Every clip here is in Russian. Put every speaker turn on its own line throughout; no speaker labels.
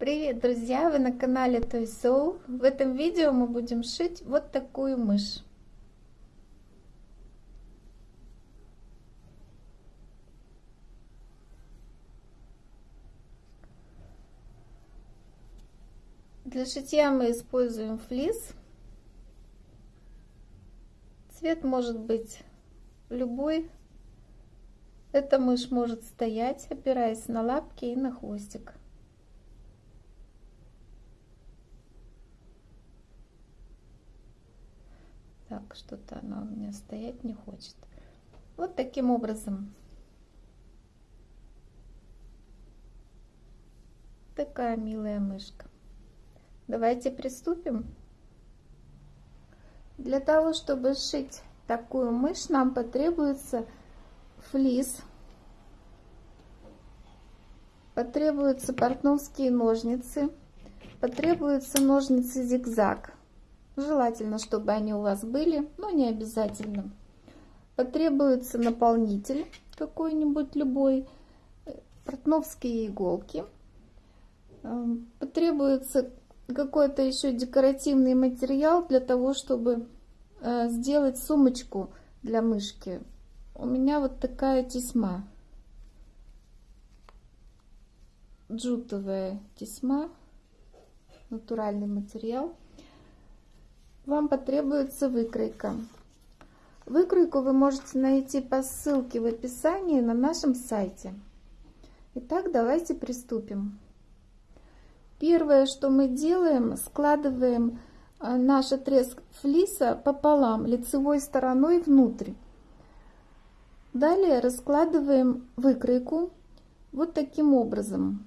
Привет, друзья! Вы на канале Toy Soul. В этом видео мы будем шить вот такую мышь. Для шитья мы используем флис. Цвет может быть любой. Эта мышь может стоять, опираясь на лапки и на хвостик. Так, что-то она у меня стоять не хочет. Вот таким образом. Такая милая мышка. Давайте приступим. Для того, чтобы сшить такую мышь, нам потребуется флис, потребуются портновские ножницы, потребуются ножницы зигзаг. Желательно, чтобы они у вас были, но не обязательно. Потребуется наполнитель какой-нибудь любой, портновские иголки. Эм, потребуется какой-то еще декоративный материал для того, чтобы э, сделать сумочку для мышки. У меня вот такая тесьма. Джутовая тесьма. Натуральный материал. Вам потребуется выкройка. Выкройку вы можете найти по ссылке в описании на нашем сайте. Итак, давайте приступим. Первое, что мы делаем, складываем э, наш отрез флиса пополам, лицевой стороной внутрь. Далее раскладываем выкройку вот таким образом.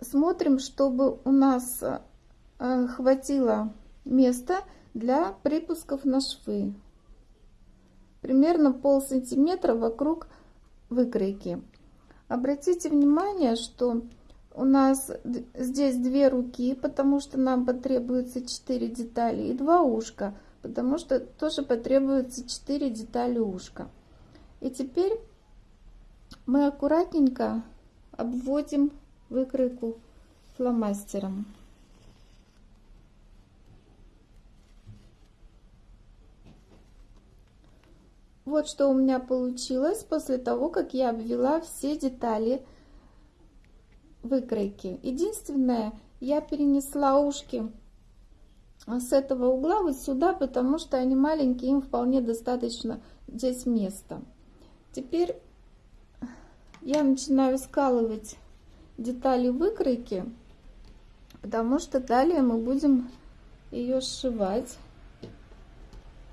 Смотрим, чтобы у нас э, хватило места для припусков на швы. Примерно пол сантиметра вокруг выкройки. Обратите внимание, что у нас здесь две руки, потому что нам потребуется 4 детали, и два ушка, потому что тоже потребуется 4 детали ушка. И теперь мы аккуратненько обводим выкройку фломастером. Вот что у меня получилось после того, как я обвела все детали выкройки. Единственное, я перенесла ушки с этого угла вот сюда, потому что они маленькие, им вполне достаточно здесь места. Теперь я начинаю скалывать детали выкройки, потому что далее мы будем ее сшивать.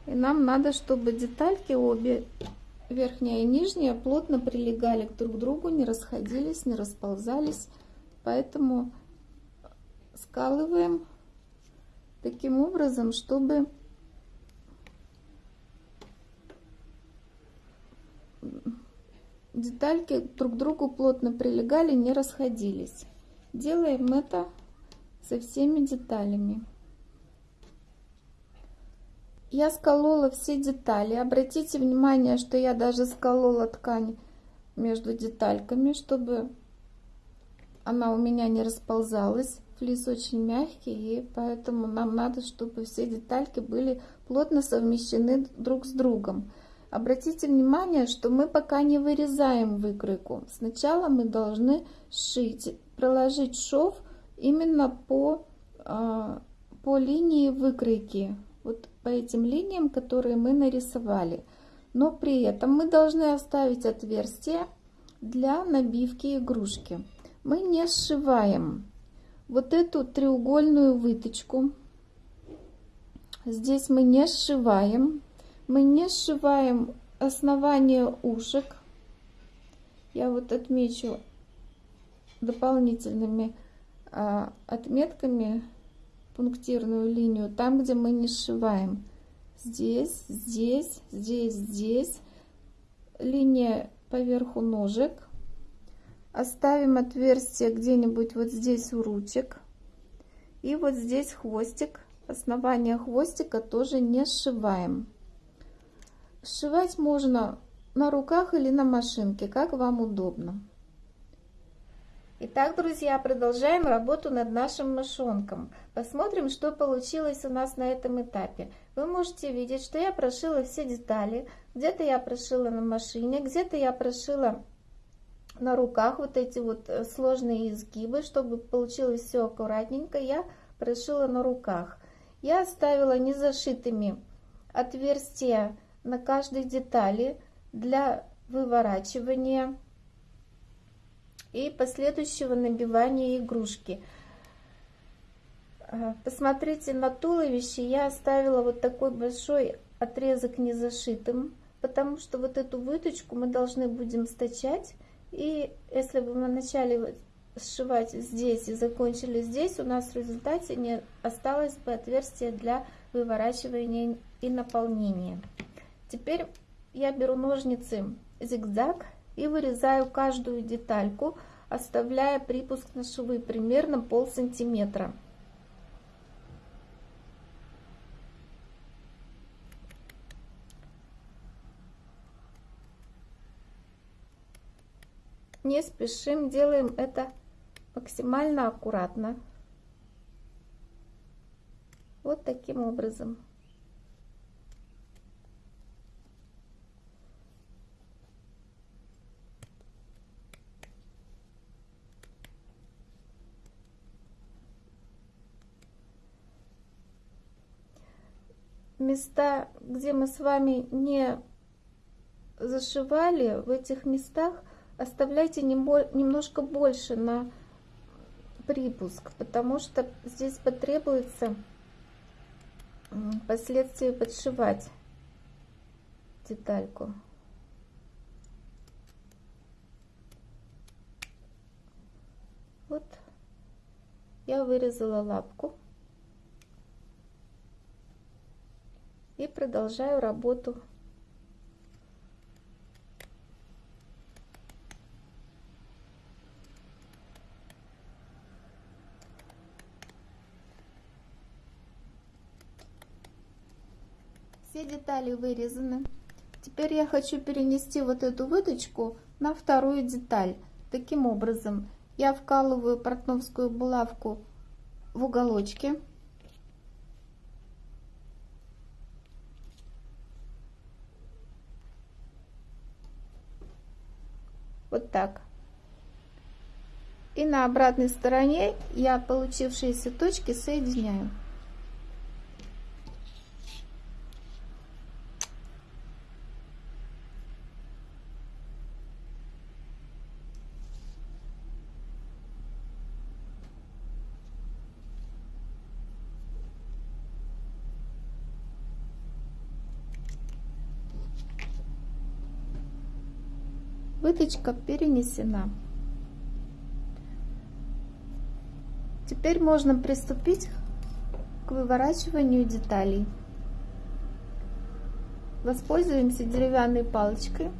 И нам надо, чтобы детальки обе верхняя и нижняя плотно прилегали друг к другу, не расходились, не расползались. Поэтому скалываем таким образом, чтобы детальки друг к другу плотно прилегали, не расходились. Делаем это со всеми деталями. Я сколола все детали. Обратите внимание, что я даже сколола ткань между детальками, чтобы она у меня не расползалась. Флис очень мягкий, и поэтому нам надо, чтобы все детальки были плотно совмещены друг с другом. Обратите внимание, что мы пока не вырезаем выкройку. Сначала мы должны сшить, проложить шов именно по, а, по линии выкройки вот по этим линиям, которые мы нарисовали. Но при этом мы должны оставить отверстие для набивки игрушки. Мы не сшиваем вот эту треугольную выточку. Здесь мы не сшиваем. Мы не сшиваем основание ушек. Я вот отмечу дополнительными а, отметками пунктирную линию там, где мы не сшиваем. Здесь, здесь, здесь, здесь. Линия поверху ножек. Оставим отверстие где-нибудь вот здесь у ручек. И вот здесь хвостик. Основание хвостика тоже не сшиваем. Сшивать можно на руках или на машинке, как вам удобно. Итак, друзья, продолжаем работу над нашим мышонком. Посмотрим, что получилось у нас на этом этапе. Вы можете видеть, что я прошила все детали. Где-то я прошила на машине, где-то я прошила на руках вот эти вот э, сложные изгибы, чтобы получилось все аккуратненько. Я прошила на руках. Я оставила незашитыми отверстия на каждой детали для выворачивания и последующего набивания игрушки. А, посмотрите на туловище, я оставила вот такой большой отрезок незашитым, потому что вот эту выточку мы должны будем стачать. И если бы мы начали сшивать здесь и закончили здесь, у нас в результате не осталось бы отверстия для выворачивания и наполнения. Теперь я беру ножницы зигзаг и вырезаю каждую детальку, оставляя припуск на швы примерно пол сантиметра. Не спешим, делаем это максимально аккуратно. Вот таким образом. Места, где мы с вами не зашивали, в этих местах оставляйте немножко больше на припуск, потому что здесь потребуется впоследствии подшивать детальку. Вот я вырезала лапку. И продолжаю работу. Все детали вырезаны. Теперь я хочу перенести вот эту выточку на вторую деталь. Таким образом, я вкалываю портновскую булавку в уголочке Вот так. И на обратной стороне я получившиеся точки соединяю. Выточка перенесена. Теперь можно приступить к выворачиванию деталей. Воспользуемся деревянной палочкой.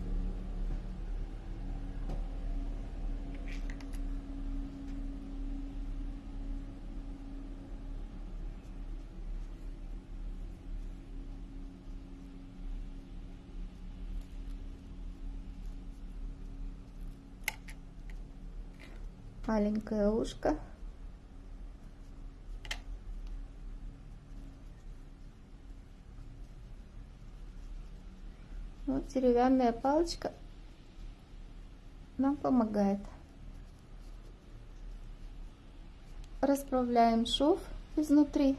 Маленькое ушко. Вот деревянная палочка нам помогает. Расправляем шов изнутри.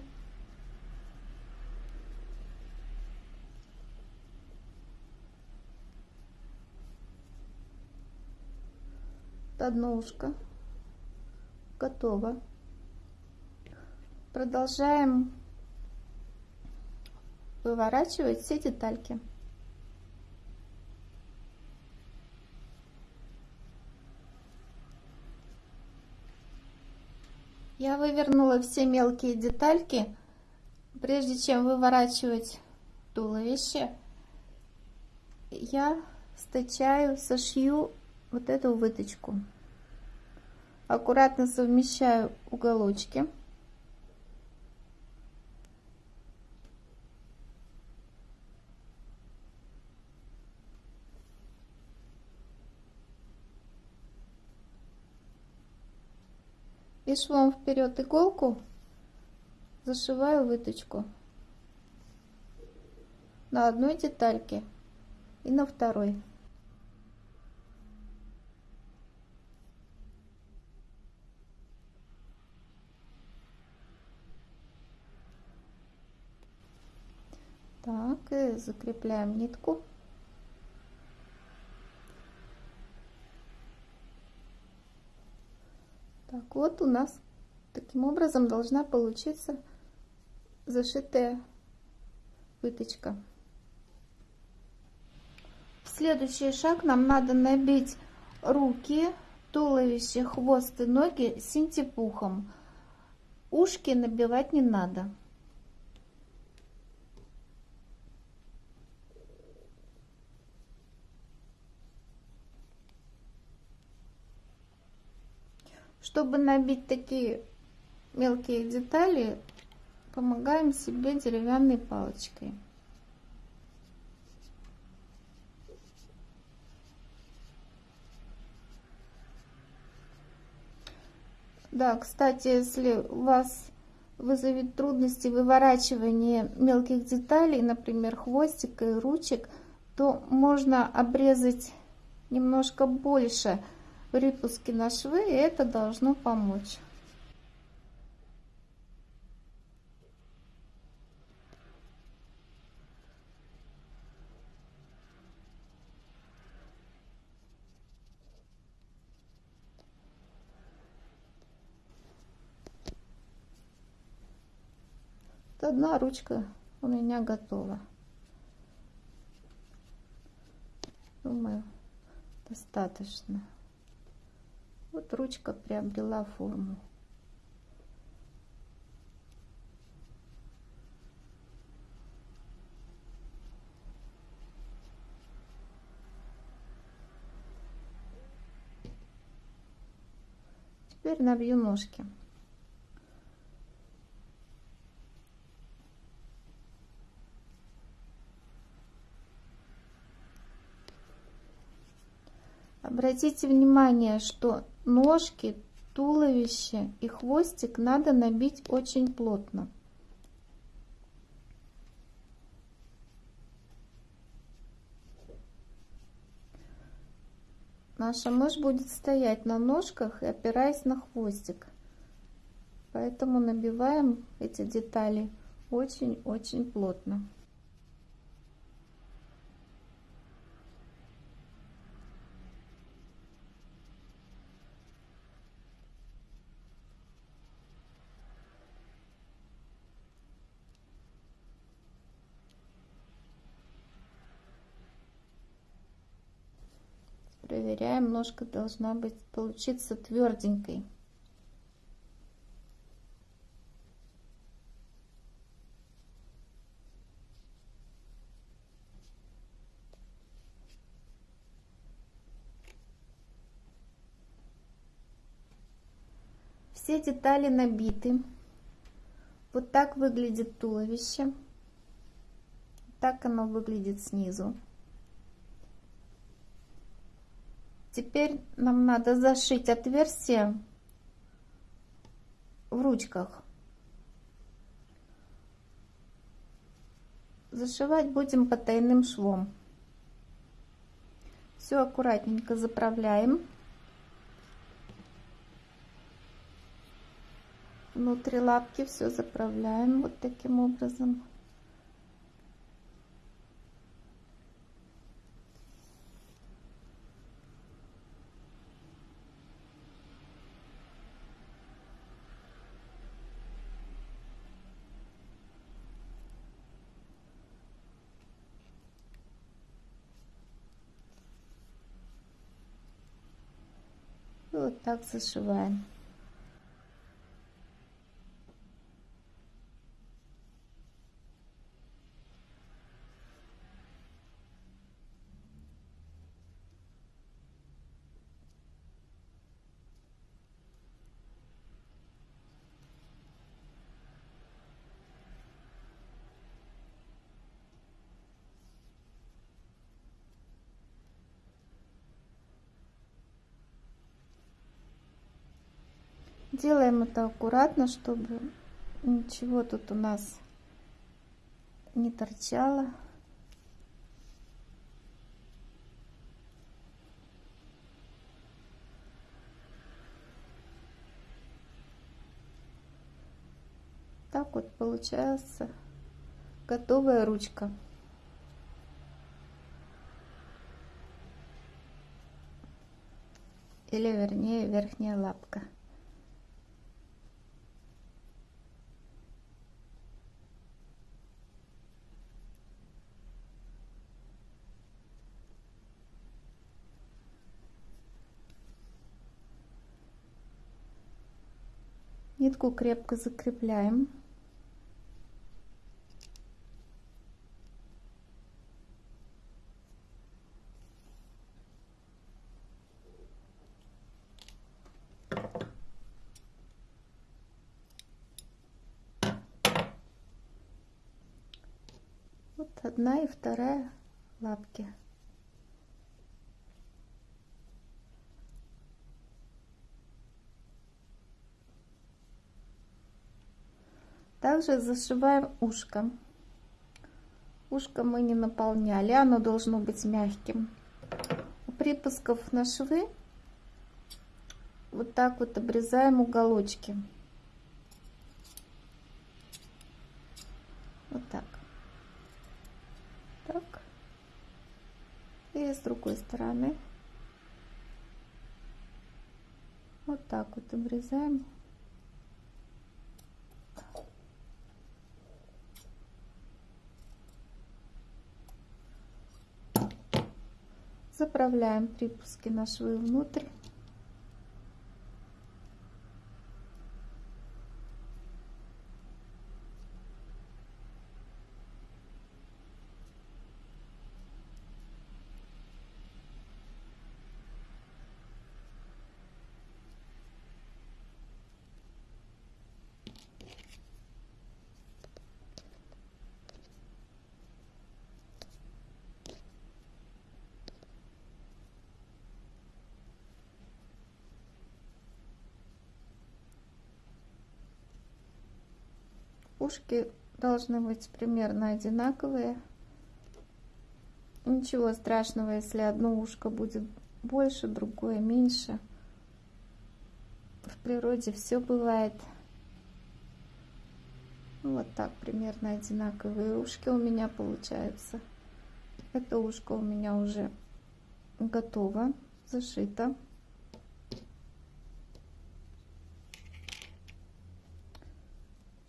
одно ушко готово. Продолжаем выворачивать все детальки. Я вывернула все мелкие детальки. Прежде чем выворачивать туловище, я стачаю, сошью вот эту выточку аккуратно совмещаю уголочки. и швом вперед иголку зашиваю выточку на одной детальке и на второй. Так, и закрепляем нитку. Так, вот у нас таким образом должна получиться зашитая выточка. Следующий шаг нам надо набить руки, туловище, хвост и ноги синтепухом. Ушки набивать не надо. Чтобы набить такие мелкие детали, помогаем себе деревянной палочкой. Да, кстати, если у вас вызовет трудности выворачивание мелких деталей, например, хвостика и ручек, то можно обрезать немножко больше припуски на швы, и это должно помочь. одна ручка у меня готова. Думаю, достаточно. Вот ручка приобрела форму. Теперь набью ножки. Обратите внимание, что ножки, туловище и хвостик надо набить очень плотно. Наша мышь будет стоять на ножках и опираясь на хвостик. Поэтому набиваем эти детали очень-очень плотно. Проверяем, ножка должна быть получиться тверденькой. Все детали набиты. Вот так выглядит туловище. Так оно выглядит снизу. Теперь нам надо зашить отверстие в ручках. Зашивать будем потайным швом. Все аккуратненько заправляем. Внутри лапки все заправляем вот таким образом. вот так зашиваем. Делаем это аккуратно, чтобы ничего тут у нас не торчало. Так вот получается готовая ручка. Или вернее верхняя лапка. Нитку крепко закрепляем. Вот одна и вторая лапки. Также зашиваем ушко. Ушко мы не наполняли, оно должно быть мягким. У припусков на швы вот так вот обрезаем уголочки. Вот так. Так. И с другой стороны. Вот так вот обрезаем. Заправляем припуски на швы внутрь. Ушки должны быть примерно одинаковые. Ничего страшного, если одно ушко будет больше, другое меньше. В природе все бывает. Вот так примерно одинаковые ушки у меня получаются. Это ушко у меня уже готово, зашито.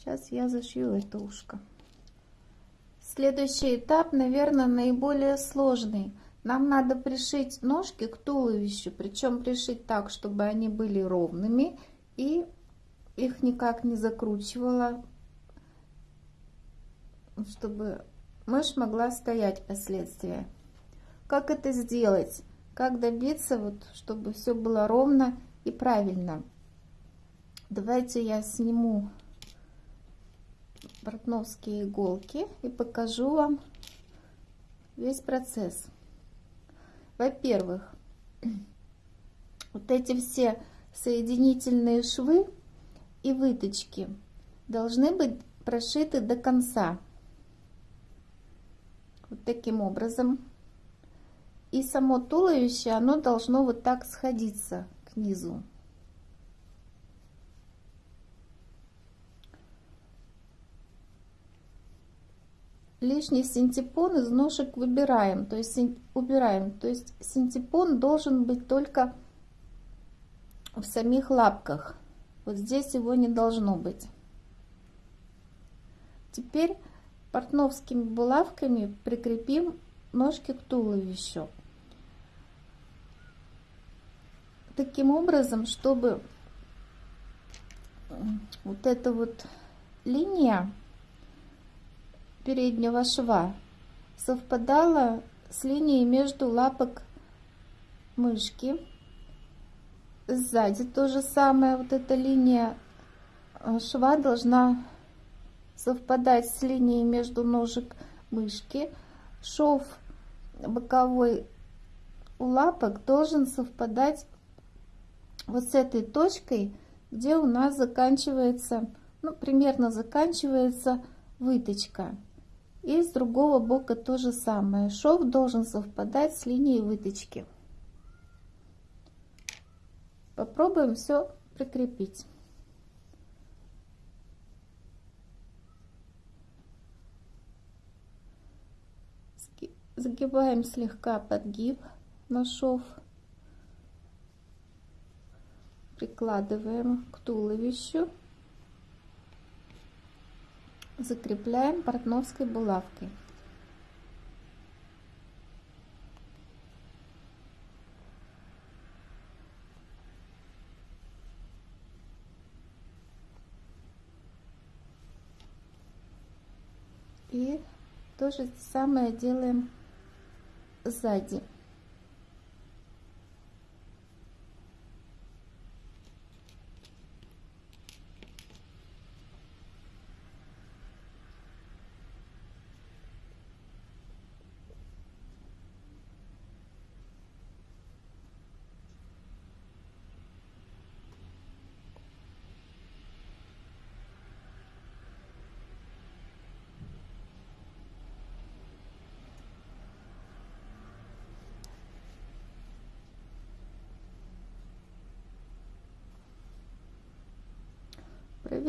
Сейчас я зашью это ушко. Следующий этап, наверное, наиболее сложный. Нам надо пришить ножки к туловищу, причем пришить так, чтобы они были ровными и их никак не закручивала, чтобы мышь могла стоять последствия. Как это сделать? Как добиться, вот, чтобы все было ровно и правильно? Давайте я сниму портновские иголки и покажу вам весь процесс. Во-первых, вот эти все соединительные швы и выточки должны быть прошиты до конца. Вот таким образом. И само туловище, оно должно вот так сходиться к низу. Лишний синтепон из ножек выбираем, то есть убираем. То есть синтепон должен быть только в самих лапках. Вот здесь его не должно быть. Теперь портновскими булавками прикрепим ножки к туловищу. Таким образом, чтобы вот эта вот линия переднего шва совпадала с линией между лапок мышки. Сзади то же самое, вот эта линия э, шва должна совпадать с линией между ножек мышки. Шов боковой у лапок должен совпадать вот с этой точкой где у нас заканчивается, ну, примерно заканчивается выточка. И с другого бока то же самое. Шов должен совпадать с линией выточки. Попробуем все прикрепить. Загибаем слегка подгиб на шов. Прикладываем к туловищу. Закрепляем портновской булавкой. И то же самое делаем сзади.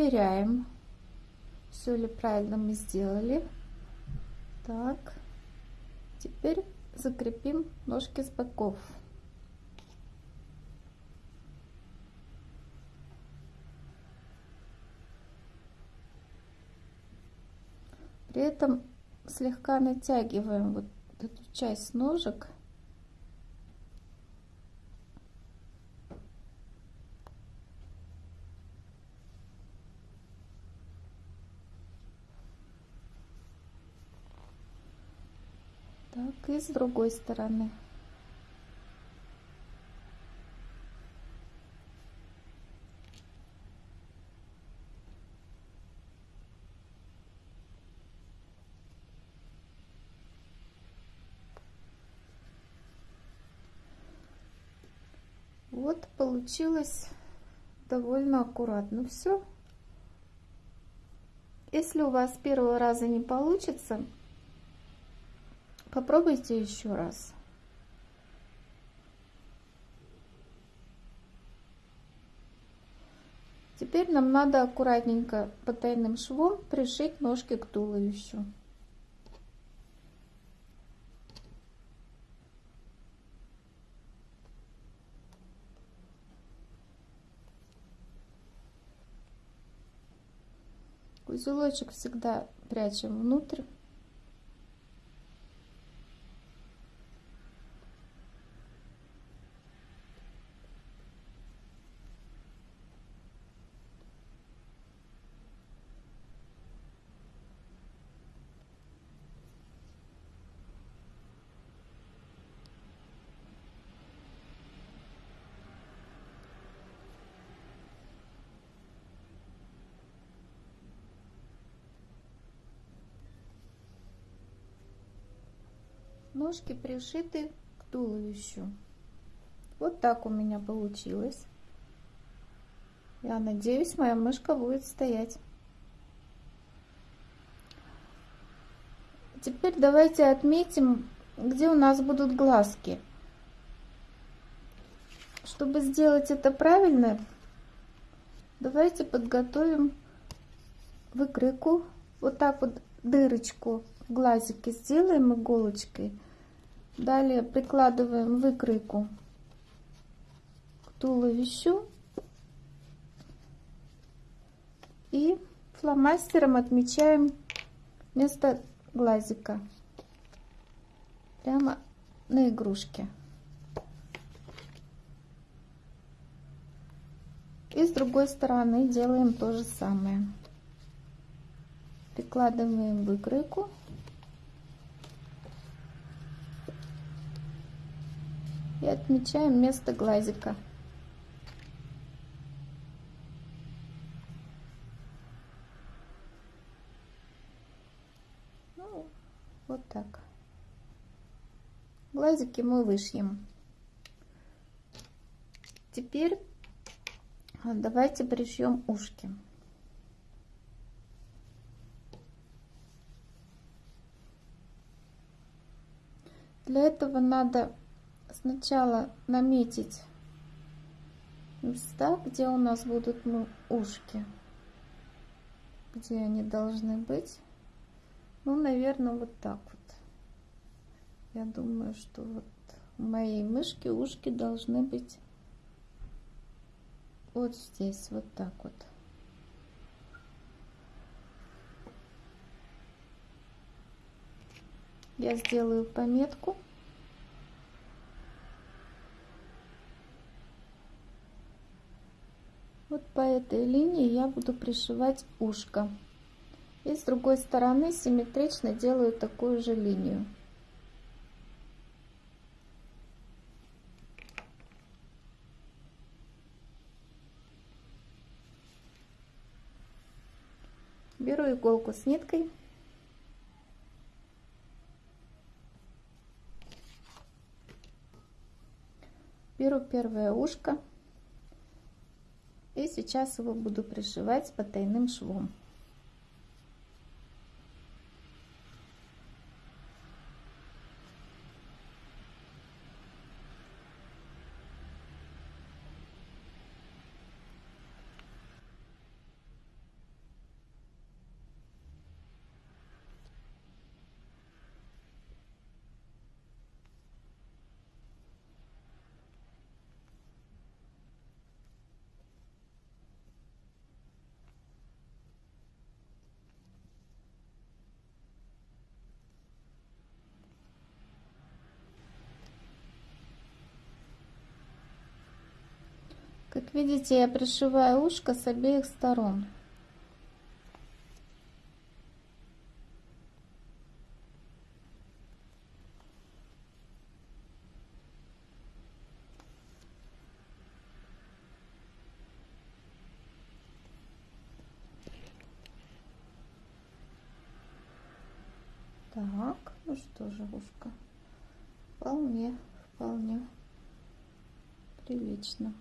Проверяем, все ли правильно мы сделали. Так, теперь закрепим ножки с боков. При этом слегка натягиваем вот эту часть ножек Так, и с другой стороны. Вот получилось довольно аккуратно все. Если у вас первого раза не получится, Попробуйте еще раз. Теперь нам надо аккуратненько потайным швом пришить ножки к туловищу. Узелочек всегда прячем внутрь. Ножки пришиты к туловищу. Вот так у меня получилось. Я надеюсь, моя мышка будет стоять. Теперь давайте отметим, где у нас будут глазки. Чтобы сделать это правильно, давайте подготовим выкройку. Вот так вот дырочку в глазике сделаем иголочкой. Далее прикладываем выкройку к туловищу и фломастером отмечаем место глазика прямо на игрушке. И с другой стороны делаем то же самое. Прикладываем выкройку и отмечаем место глазика. Ну, вот так. Глазики мы вышьем. Теперь А Давайте пришьем ушки. Для этого надо сначала наметить места, где у нас будут ну, ушки. Где они должны быть. Ну, наверное, вот так вот. Я думаю, что вот у моей мышки ушки должны быть вот здесь, вот так вот. Я сделаю пометку. Вот по этой линии я буду пришивать ушко. И с другой стороны симметрично делаю такую же линию. Беру иголку с ниткой. Беру первое ушко. И сейчас его буду пришивать потайным швом. Как видите, я пришиваю ушко с обеих сторон. Так, ну что же, ушко. Вполне, вполне прилично.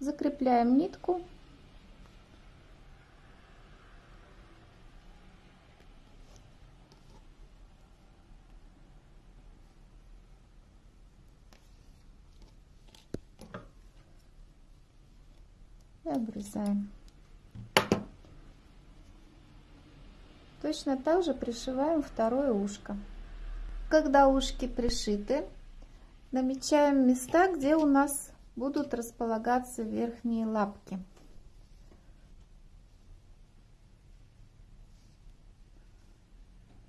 Закрепляем нитку. И обрезаем. Точно так же пришиваем второе ушко. Когда ушки пришиты, намечаем места, где у нас будут располагаться верхние лапки.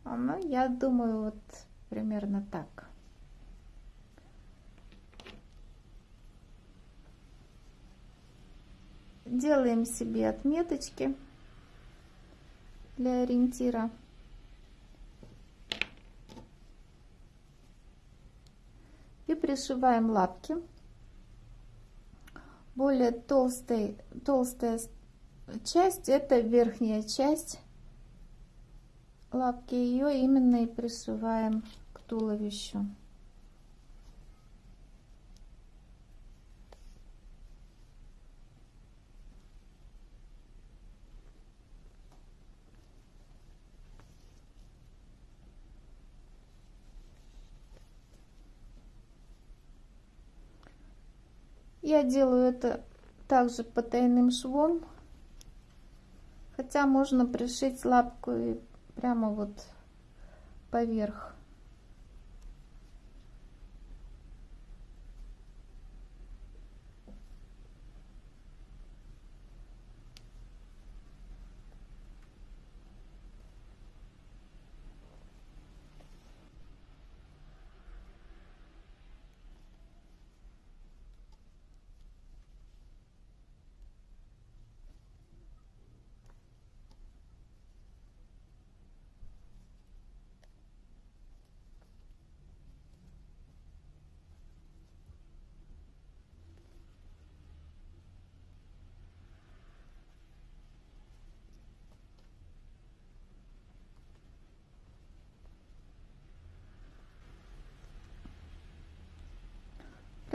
Ну, я думаю, вот примерно так. Делаем себе отметочки для ориентира. И пришиваем лапки более толстый, толстая часть, это верхняя часть лапки. Ее именно и пришиваем к туловищу. Я делаю это также потайным швом. Хотя можно пришить лапку прямо вот поверх.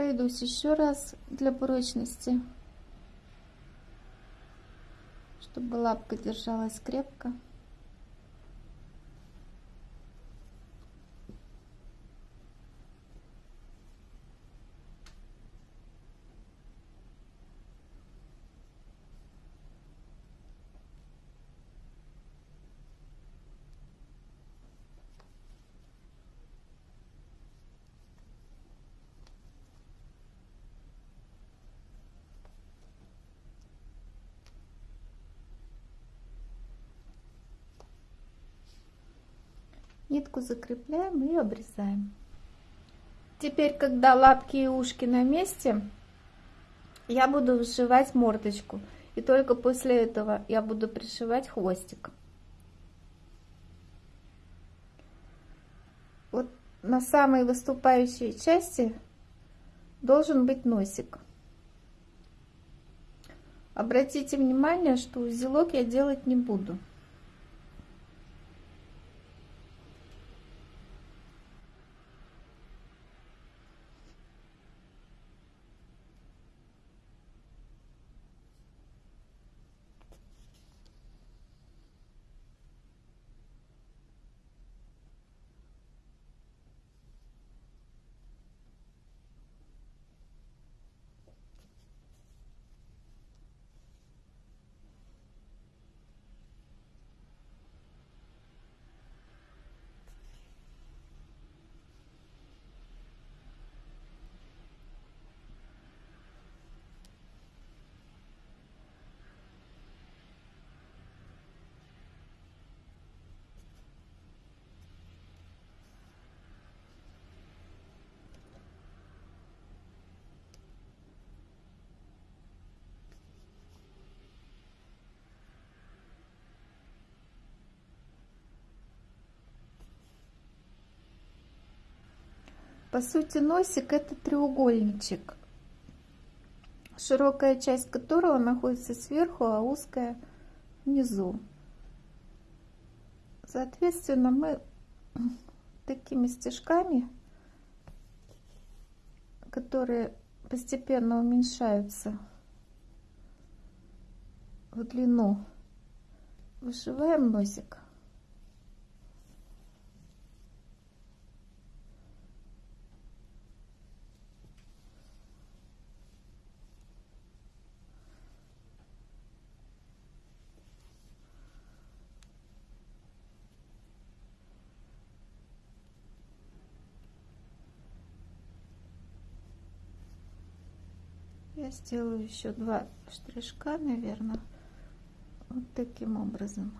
Пройдусь еще раз для прочности, чтобы лапка держалась крепко. Нитку закрепляем и обрезаем. Теперь, когда лапки и ушки на месте, я буду вышивать мордочку. И только после этого я буду пришивать хвостик. Вот на самой выступающей части должен быть носик. Обратите внимание, что узелок я делать не буду. По сути, носик это треугольничек, широкая часть которого находится сверху, а узкая внизу. Соответственно, мы такими стежками, которые постепенно уменьшаются в длину, вышиваем носик. я сделаю еще два штришка наверное вот таким образом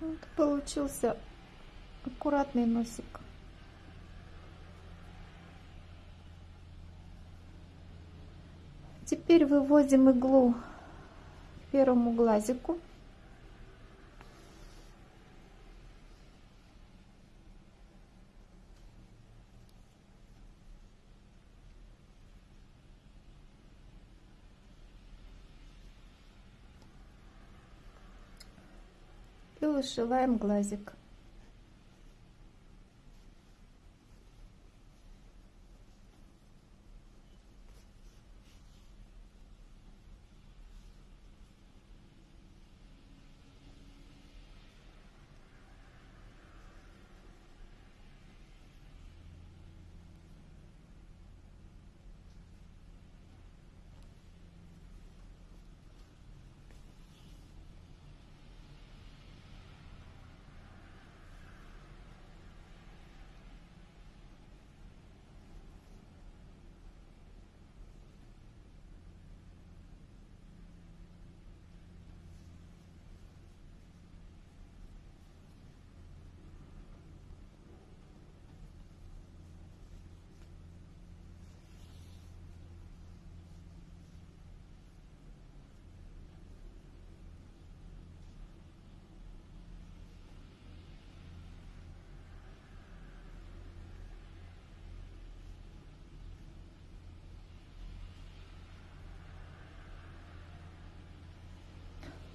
Вот получился аккуратный носик. Теперь выводим иглу первому глазику. И вышиваем глазик.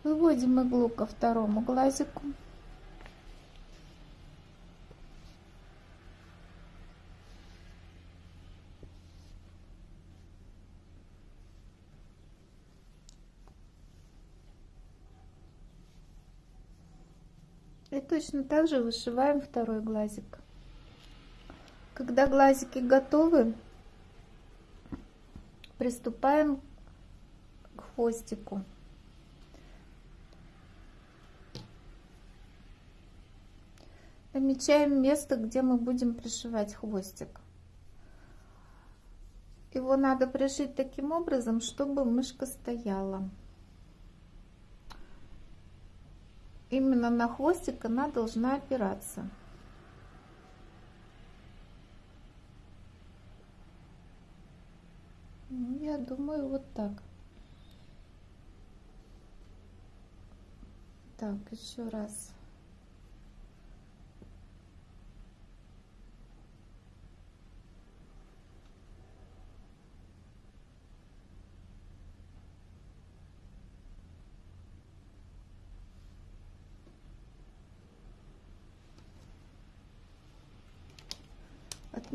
Выводим иглу ко второму глазику. И точно так же вышиваем второй глазик. Когда глазики готовы, приступаем к хвостику. Намечаем место, где мы будем пришивать хвостик. Его надо пришить таким образом, чтобы мышка стояла. Именно на хвостик она должна опираться. Ну, я думаю, вот так. Так, еще раз.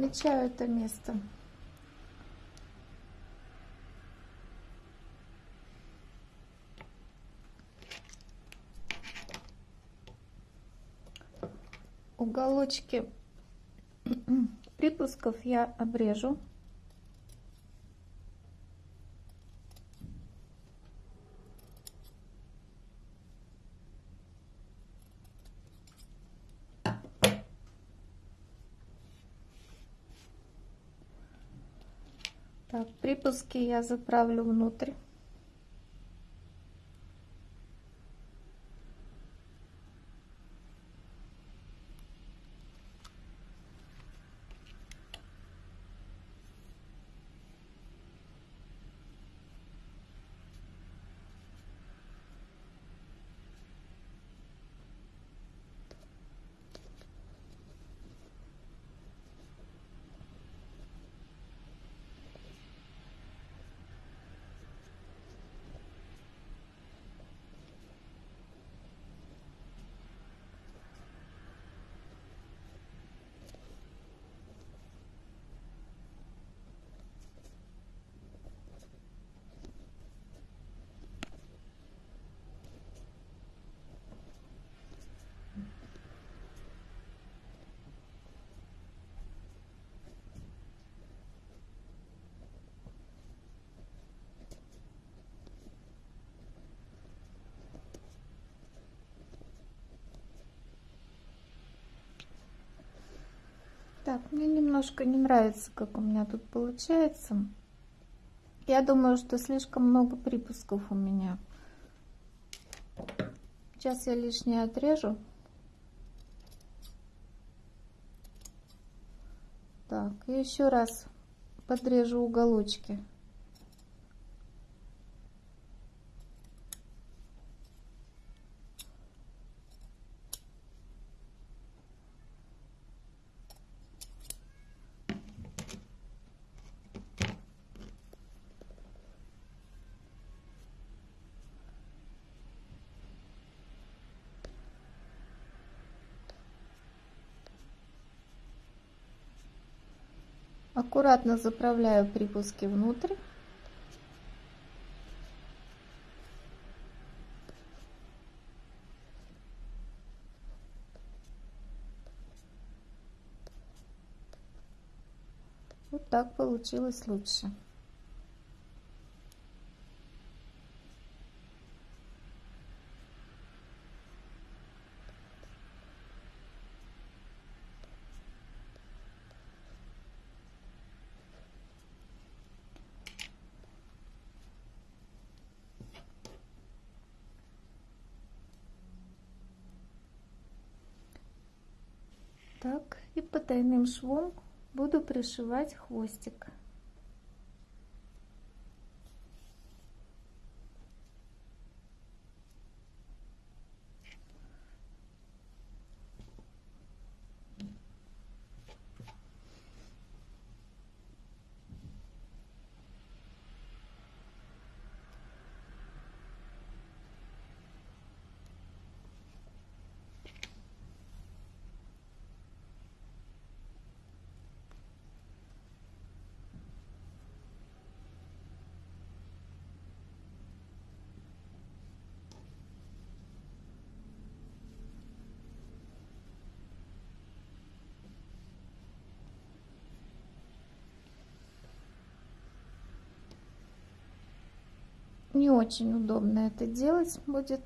Отмечаю это место. Уголочки припусков я обрежу. Так, припуски я заправлю внутрь. Так, мне немножко не нравится, как у меня тут получается. Я думаю, что слишком много припусков у меня. Сейчас я лишнее отрежу. Так, и еще раз подрежу уголочки. Аккуратно заправляю припуски внутрь. Вот так получилось лучше. Так, и потайным швом буду пришивать хвостик. Не очень удобно это делать будет.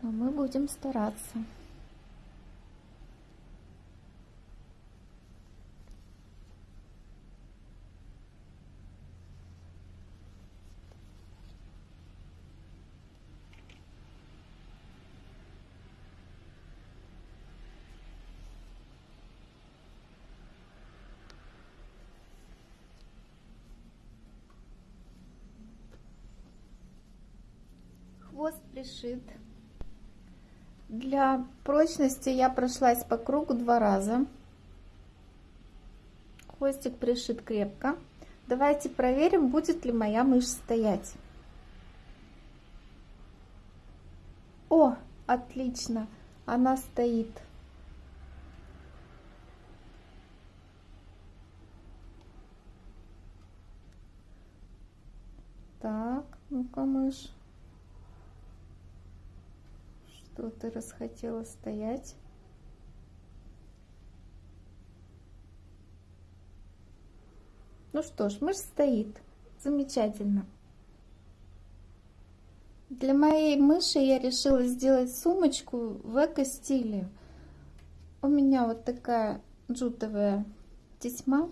Но мы будем стараться. Пришит. Для прочности я прошлась по кругу два раза. Хвостик пришит крепко. Давайте проверим, будет ли моя мышь стоять. О, отлично, она стоит. Так, ну-ка, мышь. Что ты расхотела стоять? Ну что ж, мышь стоит. Замечательно. Для моей мыши я решила сделать сумочку в эко-стиле. У меня вот такая джутовая тесьма.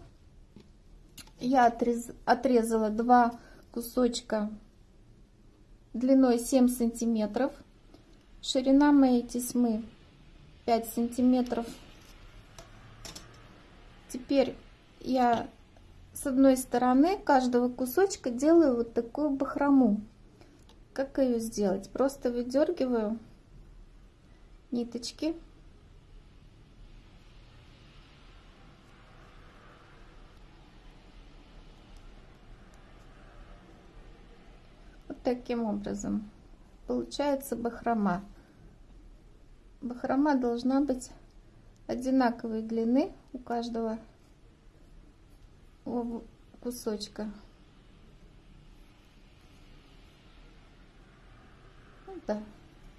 Я отрез... отрезала два кусочка длиной 7 сантиметров. Ширина моей тесьмы 5 сантиметров. Теперь я с одной стороны каждого кусочка делаю вот такую бахрому. Как ее сделать? Просто выдергиваю ниточки. Вот таким образом получается бахрома. Бахрома должна быть одинаковой длины у каждого кусочка. Ну да,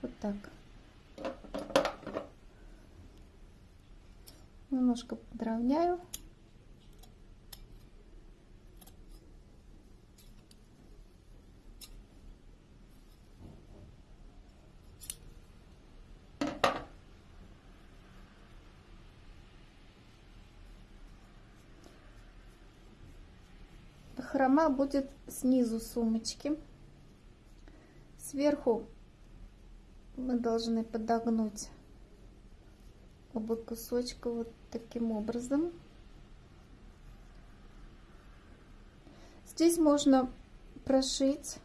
вот так. Немножко подровняю. Хрома будет снизу сумочки. Сверху мы должны подогнуть оба кусочка вот таким образом. Здесь можно прошить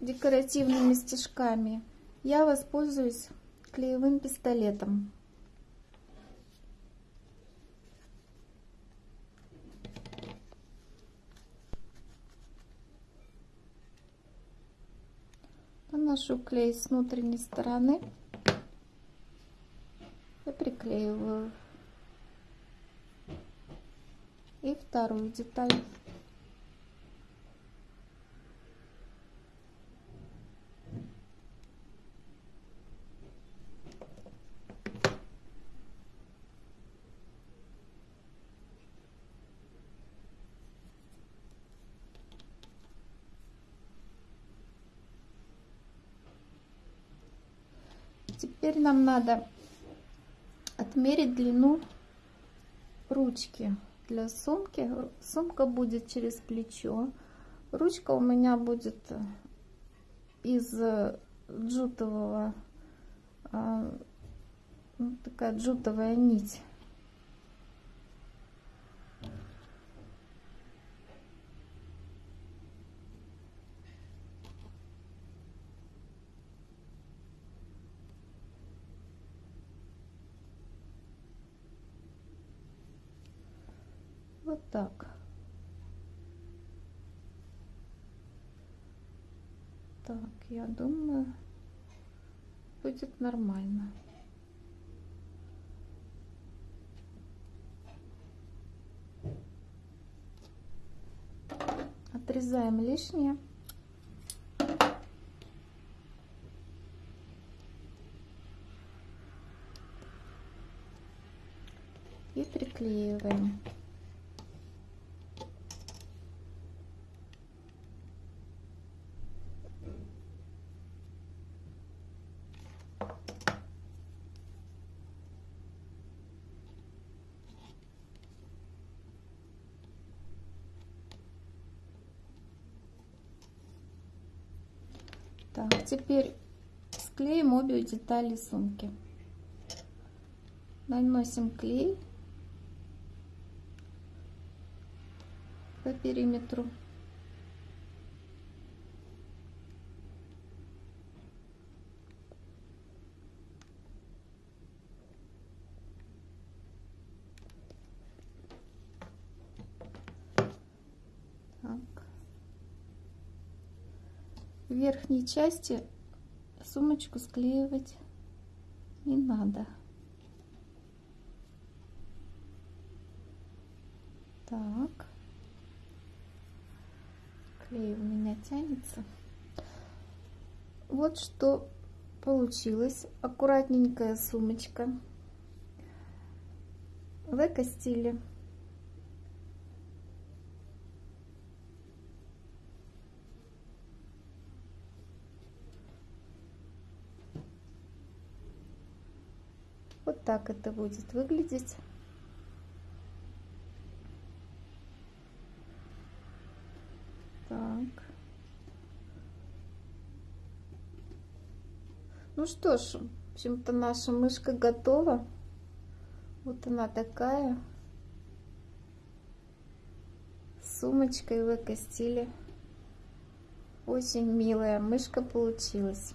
декоративными стежками. Я воспользуюсь клеевым пистолетом. Наношу клей с внутренней стороны и приклеиваю. И вторую деталь Теперь нам надо отмерить длину ручки для сумки. Сумка будет через плечо. Ручка у меня будет из джутового, а, ну, такая джутовая нить. Вот так. Так, я думаю, будет нормально. Отрезаем лишнее. И приклеиваем. Теперь склеим обе детали сумки. Наносим клей по периметру. в верхней части сумочку склеивать не надо. Так. Клей у меня тянется. Вот что получилось. Аккуратненькая сумочка в эко-стиле. Так это будет выглядеть. Так. Ну что ж, в общем-то наша мышка готова. Вот она такая. Сумочкой в эко-стиле. Очень милая мышка получилась.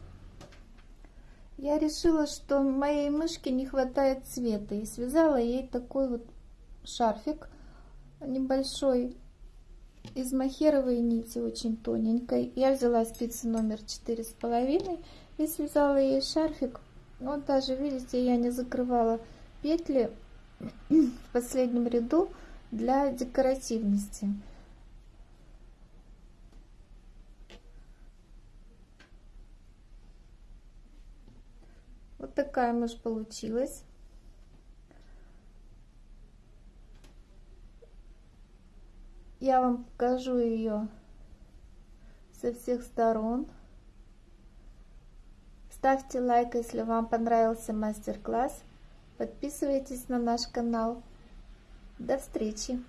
Я решила, что моей мышке не хватает цвета и связала ей такой вот шарфик небольшой из махеровой нити, очень тоненькой. Я взяла спицы номер четыре с половиной и связала ей шарфик. Вот даже, видите, я не закрывала петли в последнем ряду для декоративности. Такая мышь получилась. Я вам покажу ее со всех сторон. Ставьте лайк, если вам понравился мастер-класс. Подписывайтесь на наш канал. До встречи!